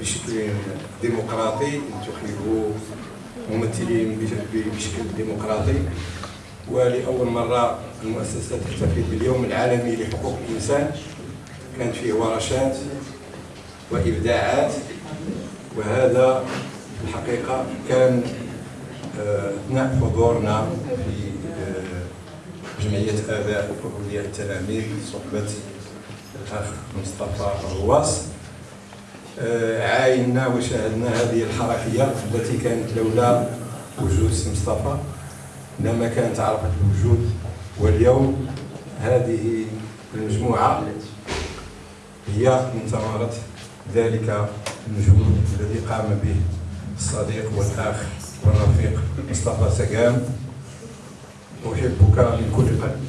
بشكل ديمقراطي انتخبوا ممثلين بشكل ديمقراطي. ولأول مرة المؤسسة تحتفل باليوم العالمي لحقوق الإنسان. كانت فيه ورشات وإبداعات. وهذا الحقيقة كان آه، أثناء حضورنا في آه، جمعية آباء وأولياء التلاميذ صحبة الأخ مصطفى الرواس عاينا وشاهدنا هذه الحركية التي كانت لولا وجود سي مصطفى. لما كانت عرفت الوجود واليوم هذه المجموعة هي من ثمرة ذلك المجهود الذي قام به الصديق والأخ والرفيق مصطفى سقام. أحبك من كل قلب.